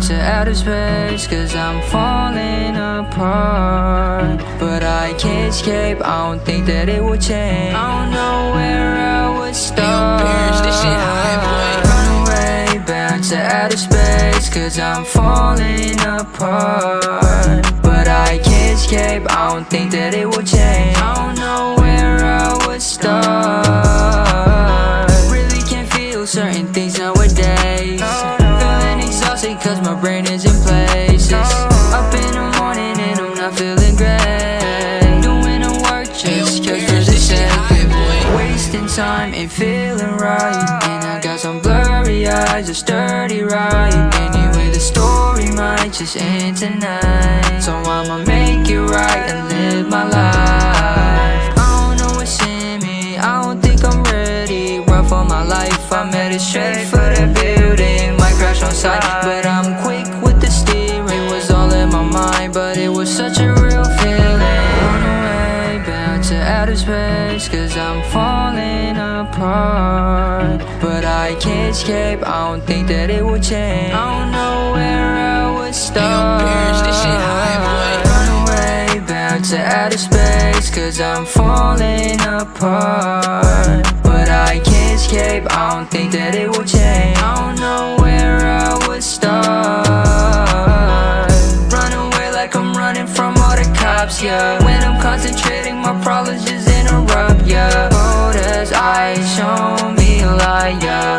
bound to outer space Cause I'm falling apart. But I can't escape, I don't think that it will change. I don't know where I would start. Run away, bound to outer space Cause I'm falling apart. But I can't escape, I don't think that it will change. I don't know nowadays Feeling exhausted cause my brain is in places. Up in the morning and I'm not feeling great. Doing the work just cause for the sake Wasting time ain't feeling right. And I got some blurry eyes, a sturdy ride Anyway the story might just end tonight mind, but it was such a real feeling. Run away, bound to outer space Cause I'm falling apart. But I can't escape, I don't think that it will change. I don't know where I would start. Run away, bound to outer space Cause I'm falling apart. But I can't escape, I don't think that it will change interrupts When I'm concentrating, my problems just interrupt ya Cold as ice, show me light, yeah.